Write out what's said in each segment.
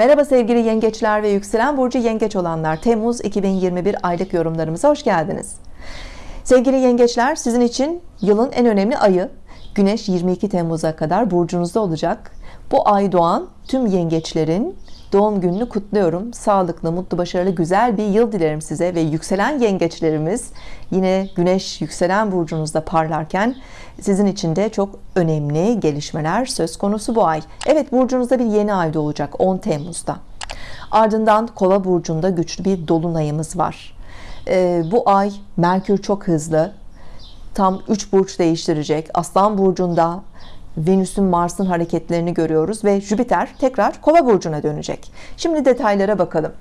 Merhaba sevgili yengeçler ve yükselen burcu yengeç olanlar. Temmuz 2021 aylık yorumlarımıza hoş geldiniz. Sevgili yengeçler sizin için yılın en önemli ayı Güneş 22 Temmuz'a kadar burcunuzda olacak. Bu ay doğan tüm yengeçlerin doğum gününü kutluyorum. Sağlıklı mutlu başarılı güzel bir yıl dilerim size ve yükselen yengeçlerimiz yine güneş yükselen burcunuzda parlarken sizin için de çok önemli gelişmeler söz konusu bu ay. Evet burcunuzda bir yeni ay doğacak 10 Temmuz'da. Ardından kova burcunda güçlü bir dolunayımız var. Ee, bu ay Merkür çok hızlı tam 3 burç değiştirecek. Aslan burcunda Venüs'ün Mars'ın hareketlerini görüyoruz ve Jüpiter tekrar kova burcuna dönecek. Şimdi detaylara bakalım.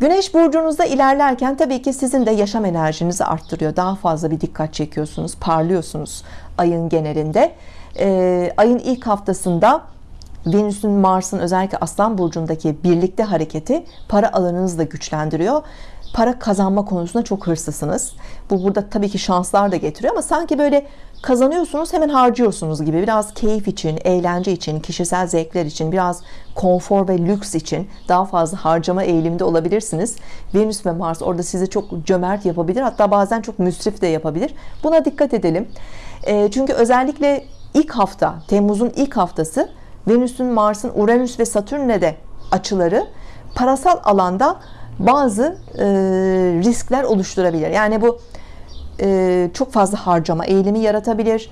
Güneş burcunuzda ilerlerken tabii ki sizin de yaşam enerjinizi arttırıyor. Daha fazla bir dikkat çekiyorsunuz parlıyorsunuz ayın genelinde. Ee, ayın ilk haftasında Venüs'ün Mars'ın özellikle Aslan burcundaki birlikte hareketi para alanınızı da güçlendiriyor para kazanma konusunda çok hırslısınız. Bu burada tabii ki şanslar da getiriyor ama sanki böyle kazanıyorsunuz hemen harcıyorsunuz gibi. Biraz keyif için eğlence için kişisel zevkler için biraz konfor ve lüks için daha fazla harcama eğiliminde olabilirsiniz. Venüs ve Mars orada sizi çok cömert yapabilir hatta bazen çok müsrif de yapabilir. Buna dikkat edelim. E, çünkü özellikle ilk hafta Temmuz'un ilk haftası Venüs'ün Mars'ın Uranüs ve Satürn'le de açıları parasal alanda bazı e, riskler oluşturabilir. Yani bu e, çok fazla harcama eğilimi yaratabilir.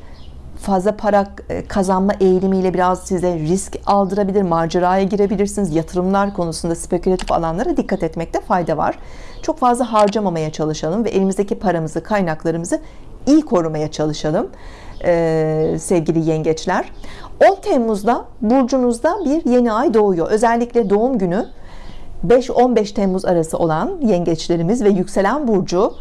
Fazla para e, kazanma eğilimiyle biraz size risk aldırabilir maceraya girebilirsiniz. Yatırımlar konusunda spekülatif alanlara dikkat etmekte fayda var. Çok fazla harcamamaya çalışalım ve elimizdeki paramızı kaynaklarımızı iyi korumaya çalışalım ee, sevgili yengeçler. 10 Temmuz'da burcunuzda bir yeni ay doğuyor. Özellikle doğum günü 5-15 Temmuz arası olan yengeçlerimiz ve yükselen burcu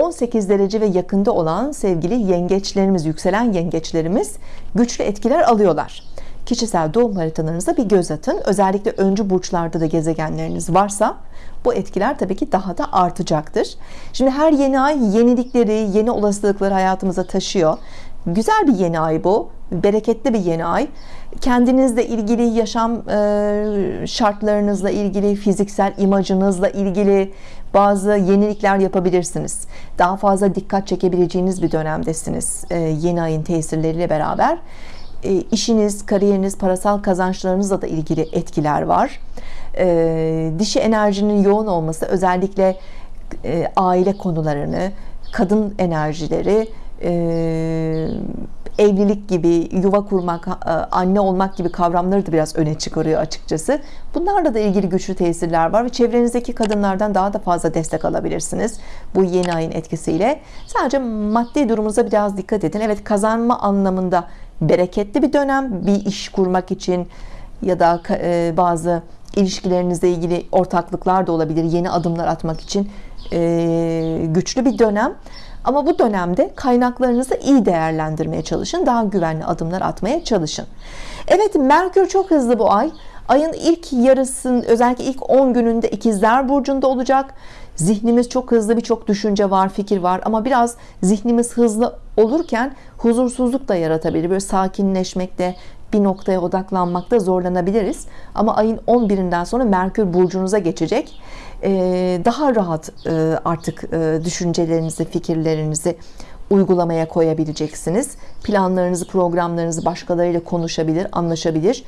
18 derece ve yakında olan sevgili yengeçlerimiz yükselen yengeçlerimiz güçlü etkiler alıyorlar. Kişisel doğum haritalarınıza bir göz atın. Özellikle öncü burçlarda da gezegenleriniz varsa bu etkiler tabii ki daha da artacaktır. Şimdi her yeni ay yenilikleri yeni olasılıkları hayatımıza taşıyor güzel bir yeni ay bu bereketli bir yeni ay. Kendinizle ilgili yaşam e, şartlarınızla ilgili fiziksel imajınızla ilgili bazı yenilikler yapabilirsiniz. Daha fazla dikkat çekebileceğiniz bir dönemdesiniz e, yeni ayın tesirleriyle beraber. E, işiniz kariyeriniz parasal kazançlarınızla da ilgili etkiler var. Dişi enerjinin yoğun olması özellikle aile konularını kadın enerjileri evlilik gibi yuva kurmak e, anne olmak gibi kavramları da biraz öne çıkarıyor açıkçası. Bunlarla da ilgili güçlü tesirler var ve çevrenizdeki kadınlardan daha da fazla destek alabilirsiniz bu yeni ayın etkisiyle. Sadece maddi durumunuza biraz dikkat edin. Evet kazanma anlamında bereketli bir dönem bir iş kurmak için ya da e, bazı ilişkilerinizle ilgili ortaklıklar da olabilir yeni adımlar atmak için. e, güçlü bir dönem. Ama bu dönemde kaynaklarınızı iyi değerlendirmeye çalışın daha güvenli adımlar atmaya çalışın. Evet Merkür çok hızlı bu ay. Ayın ilk yarısının özellikle ilk 10 gününde ikizler burcunda olacak. Zihnimiz çok hızlı birçok düşünce var fikir var. Ama biraz zihnimiz hızlı olurken huzursuzluk da yaratabilir. Böyle sakinleşmekte bir noktaya odaklanmakta zorlanabiliriz. Ama ayın 11'inden sonra Merkür burcunuza geçecek daha rahat e, artık e, düşüncelerinizi fikirlerinizi uygulamaya koyabileceksiniz. Planlarınızı programlarınızı başkalarıyla konuşabilir anlaşabilir.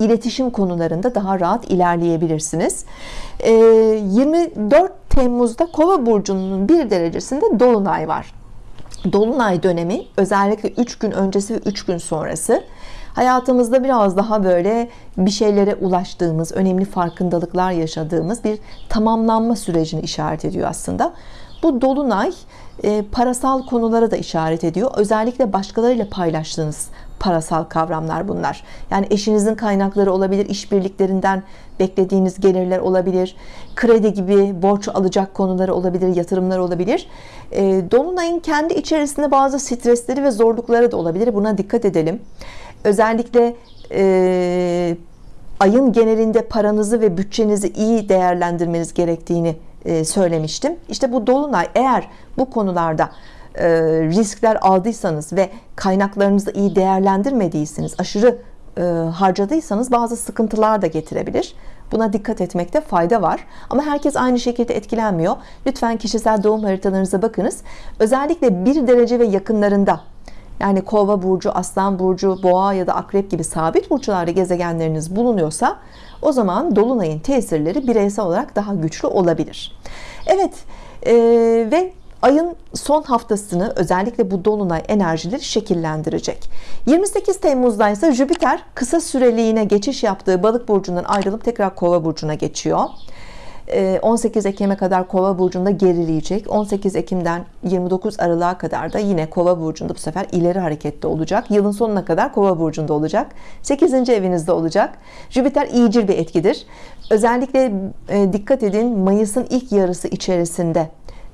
İletişim konularında daha rahat ilerleyebilirsiniz. 24 ee, Temmuz'da kova burcunun bir derecesinde Dolunay var. Dolunay dönemi özellikle 3 gün öncesi ve 3 gün sonrası hayatımızda biraz daha böyle bir şeylere ulaştığımız önemli farkındalıklar yaşadığımız bir tamamlanma sürecini işaret ediyor aslında. Bu dolunay e, parasal konulara da işaret ediyor. Özellikle başkalarıyla paylaştığınız parasal kavramlar bunlar. Yani eşinizin kaynakları olabilir işbirliklerinden beklediğiniz gelirler olabilir kredi gibi borç alacak konuları olabilir yatırımlar olabilir. E, Dolunay'ın kendi içerisinde bazı stresleri ve zorlukları da olabilir. Buna dikkat edelim özellikle e, ayın genelinde paranızı ve bütçenizi iyi değerlendirmeniz gerektiğini e, söylemiştim İşte bu dolunay eğer bu konularda e, riskler aldıysanız ve kaynaklarınızı iyi değerlendirmediyseniz aşırı e, harcadıysanız bazı sıkıntılar da getirebilir. Buna dikkat etmekte fayda var. Ama herkes aynı şekilde etkilenmiyor. Lütfen kişisel doğum haritalarınıza bakınız. Özellikle bir derece ve yakınlarında yani kova burcu, aslan burcu, boğa ya da akrep gibi sabit burçlarda gezegenleriniz bulunuyorsa o zaman dolunayın tesirleri bireysel olarak daha güçlü olabilir. Evet e, ve ayın son haftasını özellikle bu dolunay enerjileri şekillendirecek. 28 Temmuz'da ise Jüpiter kısa süreliğine geçiş yaptığı balık burcundan ayrılıp tekrar kova burcuna geçiyor. 18 ee, Ekim'e kadar Kova burcunda gerileyecek. 18 Ekim'den 29 Aralık'a kadar da yine Kova burcunda bu sefer ileri harekette olacak. Yılın sonuna kadar Kova burcunda olacak. 8. evinizde olacak. Jüpiter iyicil bir etkidir. Özellikle e, dikkat edin Mayıs'ın ilk yarısı içerisinde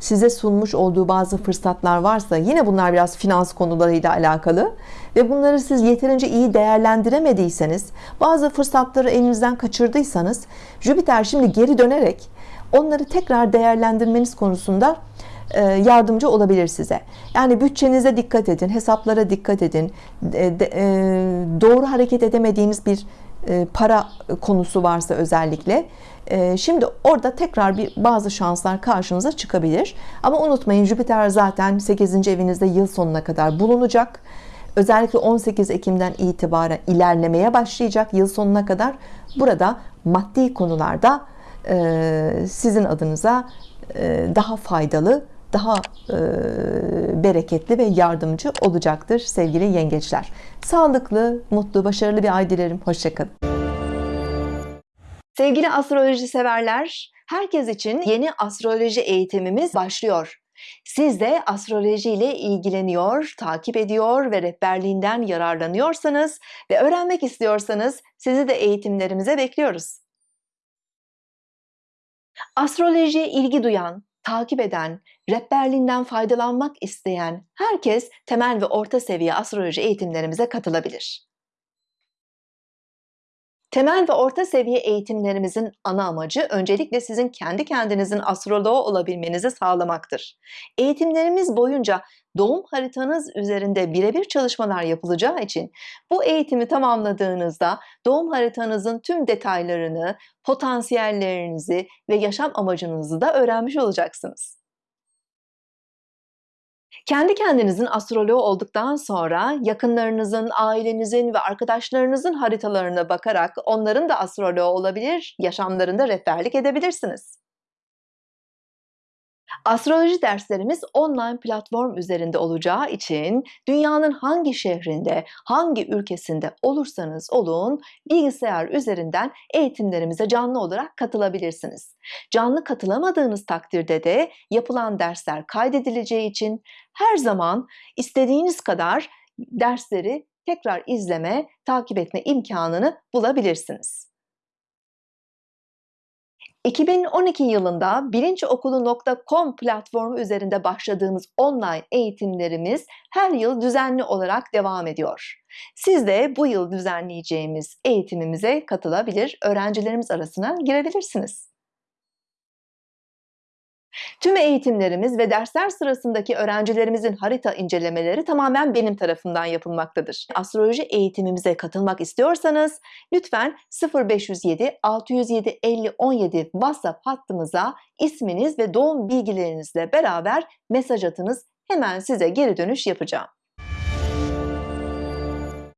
size sunmuş olduğu bazı fırsatlar varsa yine bunlar biraz finans konularıyla alakalı ve bunları siz yeterince iyi değerlendiremediyseniz bazı fırsatları elinizden kaçırdıysanız Jüpiter şimdi geri dönerek onları tekrar değerlendirmeniz konusunda e, yardımcı olabilir size. Yani bütçenize dikkat edin, hesaplara dikkat edin. E, doğru hareket edemediğiniz bir e, para konusu varsa özellikle ee, şimdi orada tekrar bir bazı şanslar karşınıza çıkabilir ama unutmayın Jüpiter zaten 8. evinizde yıl sonuna kadar bulunacak özellikle 18 Ekim'den itibaren ilerlemeye başlayacak yıl sonuna kadar burada maddi konularda e, sizin adınıza e, daha faydalı daha e, bereketli ve yardımcı olacaktır sevgili yengeçler sağlıklı mutlu başarılı bir ay dilerim hoşçakalın Sevgili astroloji severler, herkes için yeni astroloji eğitimimiz başlıyor. Siz de astroloji ile ilgileniyor, takip ediyor ve rehberliğinden yararlanıyorsanız ve öğrenmek istiyorsanız sizi de eğitimlerimize bekliyoruz. Astrolojiye ilgi duyan, takip eden, rehberliğinden faydalanmak isteyen herkes temel ve orta seviye astroloji eğitimlerimize katılabilir. Temel ve orta seviye eğitimlerimizin ana amacı öncelikle sizin kendi kendinizin astroloğu olabilmenizi sağlamaktır. Eğitimlerimiz boyunca doğum haritanız üzerinde birebir çalışmalar yapılacağı için bu eğitimi tamamladığınızda doğum haritanızın tüm detaylarını, potansiyellerinizi ve yaşam amacınızı da öğrenmiş olacaksınız. Kendi kendinizin astroloğu olduktan sonra yakınlarınızın, ailenizin ve arkadaşlarınızın haritalarına bakarak onların da astroloğu olabilir, yaşamlarında rehberlik edebilirsiniz. Astroloji derslerimiz online platform üzerinde olacağı için dünyanın hangi şehrinde, hangi ülkesinde olursanız olun bilgisayar üzerinden eğitimlerimize canlı olarak katılabilirsiniz. Canlı katılamadığınız takdirde de yapılan dersler kaydedileceği için her zaman istediğiniz kadar dersleri tekrar izleme, takip etme imkanını bulabilirsiniz. 2012 yılında bilinçokulu.com platformu üzerinde başladığımız online eğitimlerimiz her yıl düzenli olarak devam ediyor. Siz de bu yıl düzenleyeceğimiz eğitimimize katılabilir, öğrencilerimiz arasına girebilirsiniz. Tüm eğitimlerimiz ve dersler sırasındaki öğrencilerimizin harita incelemeleri tamamen benim tarafından yapılmaktadır. Astroloji eğitimimize katılmak istiyorsanız lütfen 0507 607 50 17 WhatsApp hattımıza isminiz ve doğum bilgilerinizle beraber mesaj atınız. Hemen size geri dönüş yapacağım.